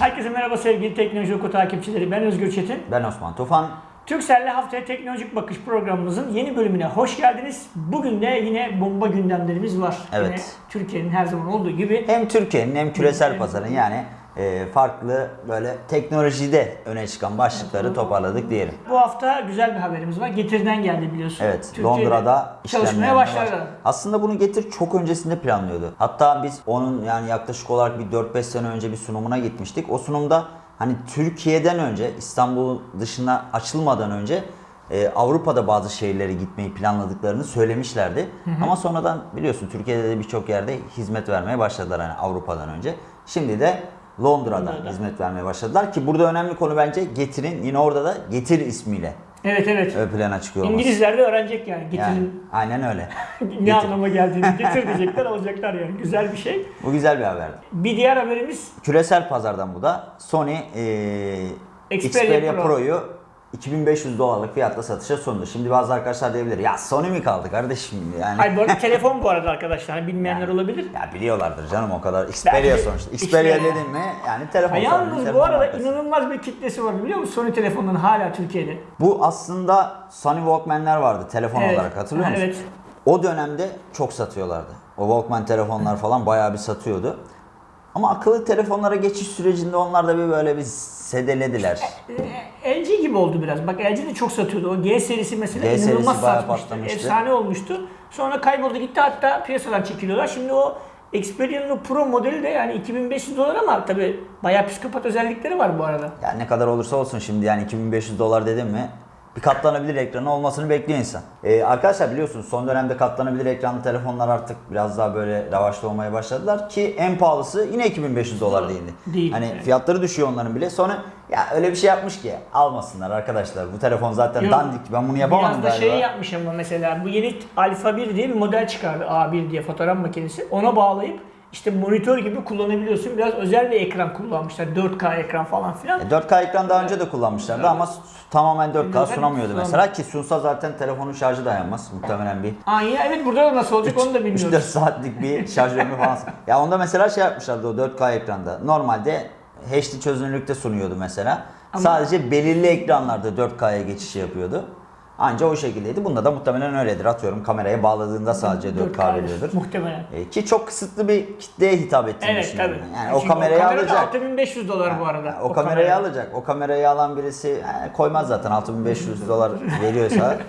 Herkese merhaba sevgili Teknoloji Oku takipçileri. Ben Özgür Çetin. Ben Osman Tufan. Türkcell'le haftaya teknolojik bakış programımızın yeni bölümüne hoş geldiniz. Bugün de yine bomba gündemlerimiz var. Evet. Türkiye'nin her zaman olduğu gibi. Hem Türkiye'nin hem küresel pazarın yani e, farklı böyle teknolojide öne çıkan başlıkları toparladık diyelim. Bu hafta güzel bir haberimiz var. Getir'den geldi biliyorsun. Evet, Türkiye'de Londra'da çalışmaya başladı. baş- Aslında bunu Getir çok öncesinde planlıyordu. Hatta biz onun yani yaklaşık olarak bir 4-5 sene önce bir sunumuna gitmiştik. O sunumda hani Türkiye'den önce İstanbul dışına açılmadan önce e, Avrupa'da bazı şehirlere gitmeyi planladıklarını söylemişlerdi. Ama sonradan biliyorsun Türkiye'de de birçok yerde hizmet vermeye başladılar hani Avrupa'dan önce. Şimdi de Londra'da Londra'da. hizmet vermeye başladılar ki burada önemli konu bence Getir'in yine orada da Getir ismiyle Evet evet. ön plana çıkıyor olması. İngilizler de öğrenecek yani. Yani, Getir'in aynen öyle. ne Getir. anlama geldiğini getir diyecekler alacaklar yani. Güzel bir şey. Bu güzel bir haberdi. Bir diğer haberimiz Küresel pazardan bu da Sony eee Xperia Xperia, Pro. Pro'yu 2500 dolarlık fiyatla satışa sundu. Şimdi bazı arkadaşlar diyebilir ya Sony mi kaldı kardeşim yani. Hayır bu arada telefon bu arada arkadaşlar. Hani Bilmeyenler olabilir. Ya biliyorlardır canım o kadar. Xperia Belki- sonuçta. Xperia Xperia. dedin mi yani telefon sorunu, yalnız bu arada markası. inanılmaz bir kitlesi var biliyor musun Sony telefonların hala Türkiye'de. Bu aslında Sony Walkman'ler vardı telefon Evet. olarak hatırlıyor Ha, musun? evet. O dönemde çok satıyorlardı. O Walkman telefonlar falan bayağı bir satıyordu. Ama akıllı telefonlara geçiş sürecinde onlar da bir böyle bir sedelediler. Ee, LG gibi oldu biraz. Bak LG de çok satıyordu. O G serisi mesela G serisi inanılmaz satmıştı. patlamıştı. Efsane olmuştu. Sonra kayboldu gitti hatta piyasadan çekiliyorlar. Şimdi o Xperia'nın Pro modeli de yani 2500 dolar ama tabi bayağı psikopat özellikleri var bu arada. Yani ne kadar olursa olsun şimdi yani 2500 dolar dedim mi bir katlanabilir ekranı olmasını bekliyor insan. Ee, arkadaşlar biliyorsunuz son dönemde katlanabilir ekranlı telefonlar artık biraz daha böyle revaçta olmaya başladılar ki en pahalısı yine 2500 dolar değildi. Değil, Hani evet. fiyatları düşüyor onların bile. Sonra ya öyle bir şey yapmış ki almasınlar arkadaşlar. Bu telefon zaten Yok. dandik. Ben bunu yapamam Biraz da galiba. şey yapmış ama mesela bu yeni Alpha 1 diye bir model çıkardı. A1 diye fotoğraf makinesi. Ona bağlayıp işte monitör gibi kullanabiliyorsun. Biraz özel bir ekran kullanmışlar. 4K ekran falan filan. E, 4K ekran daha önce de kullanmışlardı ama s- tamamen 4K Zaten sunamıyordu sunamıyor. mesela ki sunsa zaten telefonun şarjı dayanmaz muhtemelen bir Aa ya evet burada da nasıl olacak onu da 3-4 bilmiyoruz. saatlik bir şarj ömrü falan. Ya onda mesela şey yapmışlardı o 4K ekranda. Normalde HD çözünürlükte sunuyordu mesela. Ama- Sadece belirli ekranlarda 4K'ya geçiş yapıyordu. Anca o şekildeydi. Bunda da muhtemelen öyledir. Atıyorum kameraya bağladığında sadece 4K veriyordur. Muhtemelen. E, ki çok kısıtlı bir kitleye hitap ettiğini Evet düşünüyorum. tabii. Yani o Çünkü kamerayı kamera da alacak. 6500 dolar bu arada. O, kamerayı alacak. O kamerayı alan birisi e, koymaz zaten 6500 dolar veriyorsa.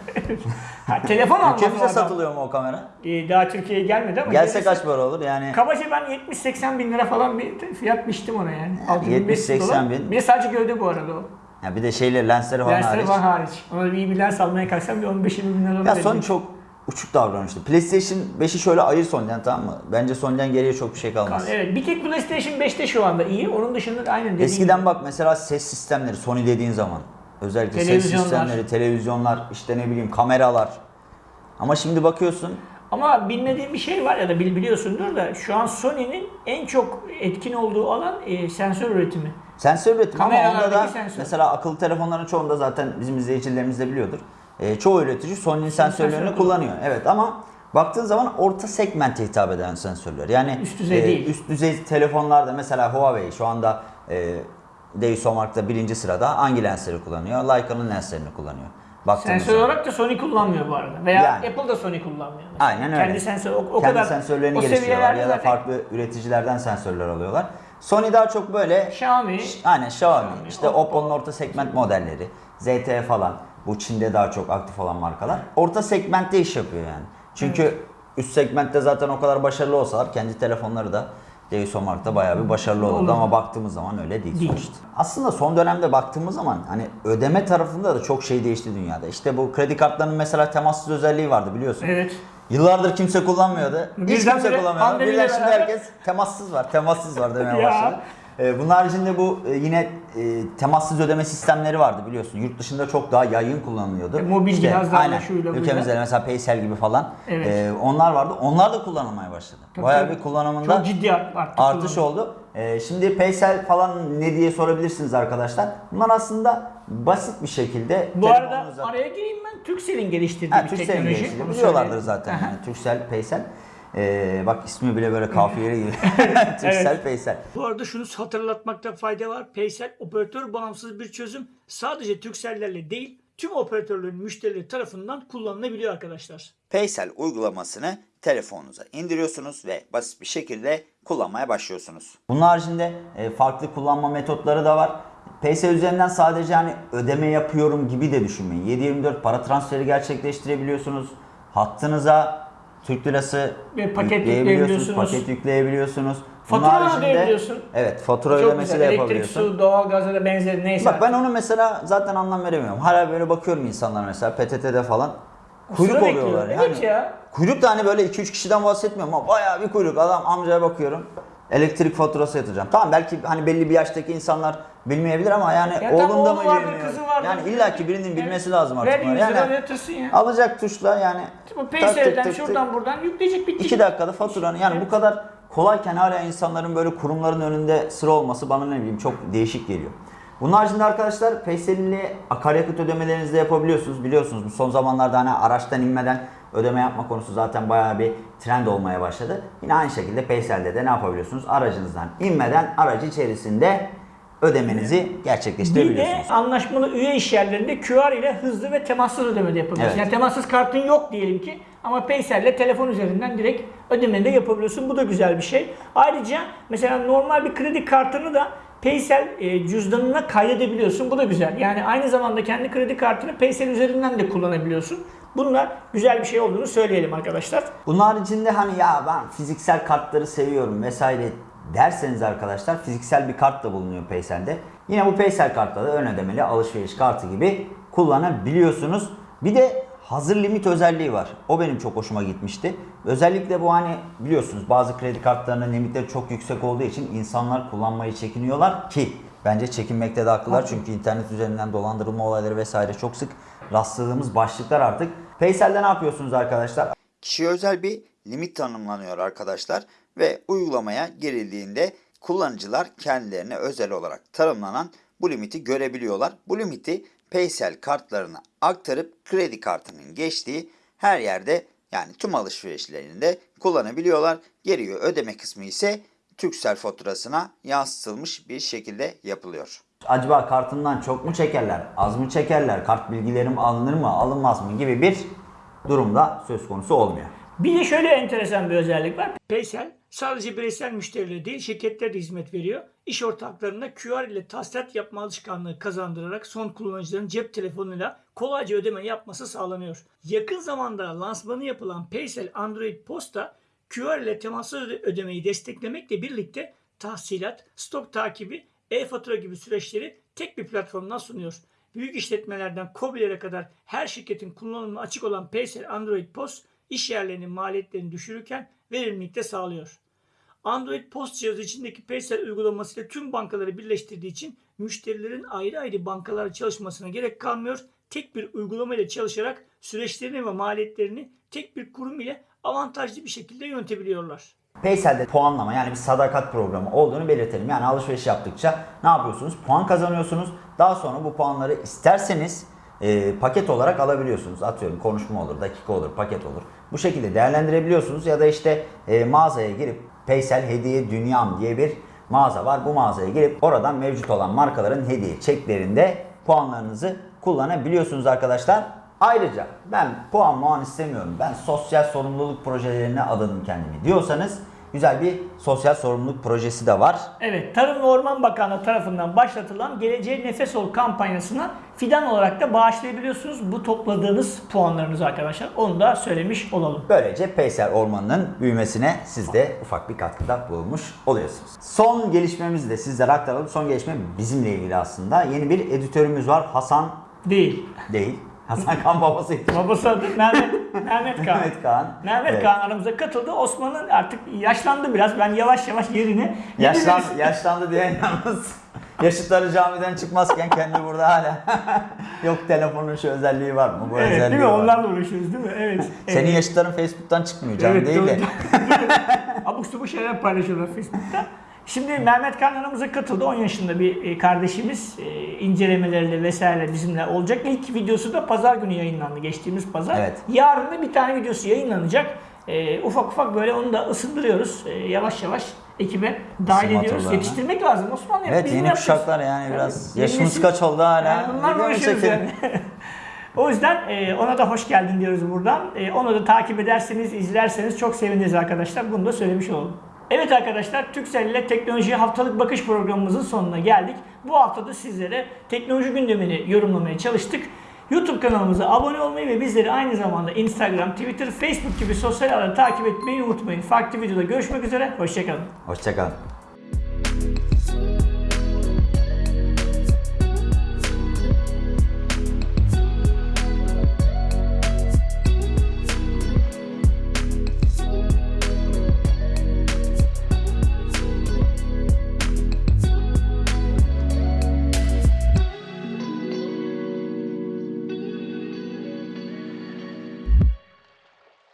Ha, telefon almaz o Ülkemize satılıyor mu o kamera? Ee, daha Türkiye'ye gelmedi ama Gelse kaç para olur? Yani Kabaca ben 70-80 bin lira falan bir fiyat biçtim ona yani. 6500 70-80 dolar. bin. Bir de sadece gövde bu arada o. ya bir de şeyle lensleri falan Lensleri hariç. var hariç. Ona bir iyi bir lens almaya kalksam bir 15-20 bin lira Ya. Sony çok uçuk davranmıştı. PlayStation 5'i şöyle ayır Sony'den tamam mı? Bence Sony'den geriye çok bir şey kalmaz. Evet bir tek PlayStation 5'te şu anda iyi. Onun dışında da aynen Eskiden bak mesela ses sistemleri Sony dediğin zaman özellikle ses sistemleri, televizyonlar, işte ne bileyim kameralar. Ama şimdi bakıyorsun Ama bilmediğim bir şey var ya da bil- biliyorsundur da şu an Sony'nin en çok etkin olduğu alan e, sensör üretimi. Sensör üretimi ama onda da sensör. mesela akıllı telefonların çoğunda zaten bizim izleyicilerimiz de biliyordur. Ee, çoğu üretici Sony'nin sensörlerini sensörü kullanıyor. Evet ama baktığın zaman orta segmente hitap eden sensörler. Yani Üst düzey değil. Üst düzey telefonlarda mesela Huawei şu anda e, Deisomark'ta birinci sırada hangi lensleri kullanıyor? Leica'nın lenslerini kullanıyor. Baktığımız Sensör olarak da Sony kullanmıyor bu arada. Veya Yani. Apple da Sony kullanmıyor. mesela. Aynen öyle. Kendi sensör o, o Kendi kadar sensörlerini o geliştiriyorlar ya da zaten farklı üreticilerden sensörler alıyorlar. Sony daha çok böyle Xiaomi Aynen Xiaomi, Xiaomi, işte Oppo. Oppo'nun orta segment modelleri, ZTE falan. Bu Çin'de daha çok aktif olan markalar. Orta segmentte iş yapıyor yani. Çünkü üst segmentte zaten o kadar başarılı olsalar kendi telefonları da Deisomark'ta bayağı bir başarılı olurdu Olur. ama baktığımız zaman öyle değil, Değil. sonuçta. Aslında son dönemde baktığımız zaman hani ödeme tarafında da çok şey değişti dünyada. İşte bu kredi kartlarının mesela temassız özelliği vardı biliyorsun. evet. Yıllardır kimse kullanmıyordu. Hiç Birden kimse bire kullanmıyordu. Birden şimdi herkes temassız var, temassız var demeye başladı. Ee, bunun haricinde bu e, yine e, temassız ödeme sistemleri vardı biliyorsun. Yurt dışında çok daha yaygın kullanılıyordu. E, mobil cihazlarla, aynen. şuyla. Ülkemizde de mesela Paysel gibi falan. Evet. e, onlar vardı. Onlar da kullanılmaya başladı. Tabii Bayağı tabii. bir kullanımında Çok ciddi art, arttı artış kullanım. oldu. Ee, şimdi Paysel falan ne diye sorabilirsiniz arkadaşlar. Bunlar aslında basit bir şekilde Bu arada araya gireyim ben. Turkcell'in geliştirdiği Ha, bir Turkcell'in teknoloji. geliştirdiği biliyorlardır zaten yani Turkcell, Paysel. Ee, bak ismi bile böyle kafiyeli gibi. Türksel Evet. Paysel. Bu arada şunu hatırlatmakta fayda var. Paysel operatör bağımsız bir çözüm. Sadece Turkcell'lerle değil tüm operatörlerin müşterileri tarafından kullanılabiliyor arkadaşlar. Paysel uygulamasını telefonunuza indiriyorsunuz ve basit bir şekilde kullanmaya başlıyorsunuz. Bunun haricinde e, farklı kullanma metotları da var. Paysel üzerinden sadece hani ödeme yapıyorum gibi de düşünmeyin. 7/24 para transferi gerçekleştirebiliyorsunuz. Hattınıza Türk lirası Ve paket yükleyebiliyorsunuz, paket yükleyebiliyorsunuz. Bunun Fatura ödeyebiliyorsun. Evet, fatura Çok ödemesi güzel. de Elektrik, yapabiliyorsun. su, doğalgaza da benzeri neyse. Bak ben onu mesela zaten anlam veremiyorum. Hala böyle bakıyorum insanlar mesela PTT'de falan. Kuyruk Sıra oluyorlar bekliyor. yani. Evet ya. Kuyruk da hani böyle 2-3 kişiden bahsetmiyorum ama bayağı bir kuyruk. Adam amcaya bakıyorum. Elektrik faturası yatıracağım. Tamam belki hani belli bir yaştaki insanlar bilmeyebilir ama yani Ya oğlum da mı vardır, bilmiyor? vardır. Yani illaki birinin bilmesi Evet. lazım artık. Ver 100 bunları. lira Yani yatırsın ya. alacak tuşla yani Paysel'den şuradan buradan yükleyecek bitti. 2 dakikada faturanı yani Evet. bu kadar kolayken hala insanların böyle kurumların önünde sıra olması bana ne bileyim çok değişik geliyor. Bunun haricinde arkadaşlar Paysel'li akaryakıt ödemelerinizi de yapabiliyorsunuz. Biliyorsunuz bu son zamanlarda hani araçtan inmeden ödeme yapma konusu zaten bayağı bir trend olmaya başladı. Yine aynı şekilde Paysel'de de ne yapabiliyorsunuz? Aracınızdan inmeden aracı içerisinde ödemenizi Bir gerçekleştirebiliyorsunuz. de anlaşmalı üye iş yerlerinde QR ile hızlı ve temassız ödeme de yapabiliyorsun. Evet. Yani temassız kartın yok diyelim ki ama Paysel ile telefon üzerinden direkt ödemeni de yapabiliyorsun. Bu da güzel bir şey. Ayrıca mesela normal bir kredi kartını da Paysel e, cüzdanına kaydedebiliyorsun. Bu da güzel. Yani aynı zamanda kendi kredi kartını Paysel üzerinden de kullanabiliyorsun. Bunlar güzel bir şey olduğunu söyleyelim arkadaşlar. Bunun haricinde hani ya ben fiziksel kartları seviyorum vesaire derseniz arkadaşlar fiziksel bir kart da bulunuyor Paysel'de. Yine bu Paysel kartla da ön ödemeli alışveriş kartı gibi kullanabiliyorsunuz. Bir de hazır limit özelliği var. O benim çok hoşuma gitmişti. Özellikle bu hani biliyorsunuz bazı kredi kartlarının limitleri çok yüksek olduğu için insanlar kullanmayı çekiniyorlar ki bence çekinmekte de haklılar. Çünkü internet üzerinden dolandırılma olayları vesaire çok sık rastladığımız başlıklar artık. Paysel'de ne yapıyorsunuz arkadaşlar? Kişiye özel bir limit tanımlanıyor arkadaşlar ve uygulamaya girildiğinde kullanıcılar kendilerine özel olarak tanımlanan bu limiti görebiliyorlar. Bu limiti Paysel kartlarına aktarıp kredi kartının geçtiği her yerde yani tüm alışverişlerinde kullanabiliyorlar. Geriye ödeme kısmı ise Türksel faturasına yansıtılmış bir şekilde yapılıyor. Acaba kartımdan çok mu çekerler, az mı çekerler, kart bilgilerim alınır mı, alınmaz mı gibi bir durumda söz konusu olmuyor. Bir de şöyle enteresan bir özellik var. Paysel sadece bireysel müşterilere değil şirketlere de hizmet veriyor. İş ortaklarına QR ile tahsilat yapma alışkanlığı kazandırarak son kullanıcıların cep telefonuyla kolayca ödeme yapması sağlanıyor. Yakın zamanda lansmanı yapılan Paysel Android Posta QR ile temassız öde- ödemeyi desteklemekle birlikte tahsilat, stok takibi, e-fatura gibi süreçleri tek bir platformdan sunuyor. Büyük işletmelerden KOBİ'lere kadar her şirketin kullanımına açık olan Paysel Android Post iş yerlerinin maliyetlerini düşürürken verimlilik sağlıyor. Android Post cihazı içindeki Paysel uygulamasıyla tüm bankaları birleştirdiği için müşterilerin ayrı ayrı bankalarla çalışmasına gerek kalmıyor. Tek bir uygulama ile çalışarak süreçlerini ve maliyetlerini tek bir kurum ile avantajlı bir şekilde yönetebiliyorlar. Paysel'de puanlama yani bir sadakat programı olduğunu belirtelim. Yani alışveriş yaptıkça ne yapıyorsunuz? Puan kazanıyorsunuz. Daha sonra bu puanları isterseniz e, paket olarak alabiliyorsunuz. Atıyorum konuşma olur, dakika olur, paket olur. Bu şekilde değerlendirebiliyorsunuz ya da işte e, mağazaya girip Paysel Hediye Dünyam diye bir mağaza var. Bu mağazaya girip oradan mevcut olan markaların hediye çeklerinde puanlarınızı kullanabiliyorsunuz arkadaşlar. Ayrıca ben puan muan istemiyorum. Ben sosyal sorumluluk projelerine adadım kendimi diyorsanız güzel bir sosyal sorumluluk projesi de var. Evet, Tarım ve Orman Bakanlığı tarafından başlatılan Geleceğe Nefes Ol kampanyasına fidan olarak da bağışlayabiliyorsunuz bu topladığınız puanlarınızı arkadaşlar. Onu da söylemiş olalım. Böylece Paysel Ormanı'nın büyümesine siz de ufak bir katkıda bulunmuş oluyorsunuz. Son gelişmemizi de sizlere aktaralım. Son gelişme bizimle ilgili aslında. Yeni bir editörümüz var. Hasan Değil. değil. Hasan Kan babası. Babası adı Mehmet, Mehmet Kaan. Mehmet Kaan. Mehmet Evet. Kaan aramıza katıldı. Osman'ın artık yaşlandı biraz. Ben yavaş yavaş yerine Yaşlan, yaşlandı diye yalnız yaşıtları camiden çıkmazken kendi burada hala yok telefonun şu özelliği var mı? Bu Evet özelliği değil mi? var. Onlarla uğraşıyoruz değil mi? Evet. Senin evet. yaşıtların Facebook'tan çıkmıyor canım Evet, değil de. Abuk subuk şeyler paylaşıyorlar Facebook'ta. Şimdi Mehmet Kan aramıza katıldı. 10 yaşında bir e, kardeşimiz. E, incelemeleriyle vesaire bizimle olacak. İlk videosu da pazar günü yayınlandı. Geçtiğimiz pazar. Evet. Yarın da bir tane videosu yayınlanacak. e, ufak ufak böyle onu da ısındırıyoruz. E, yavaş yavaş ekibe dahil ediyoruz. Yetiştirmek lazım Osman. Evet Biz yeni kuşaklar yani biraz yeni yaşımız nesil- kaç oldu hala. Yani bunlar çekelim? yani. o yüzden e, ona da hoş geldin diyoruz buradan. E, onu da takip ederseniz, izlerseniz çok seviniriz arkadaşlar. Bunu da söylemiş olalım. Evet arkadaşlar, Türksel ile Teknoloji Haftalık Bakış programımızın sonuna geldik. Bu hafta da sizlere teknoloji gündemini yorumlamaya çalıştık. YouTube kanalımıza abone olmayı ve bizleri aynı zamanda Instagram, Twitter, Facebook gibi sosyal ağları takip etmeyi unutmayın. Farklı videoda görüşmek üzere, hoşçakalın. Hoşçakalın.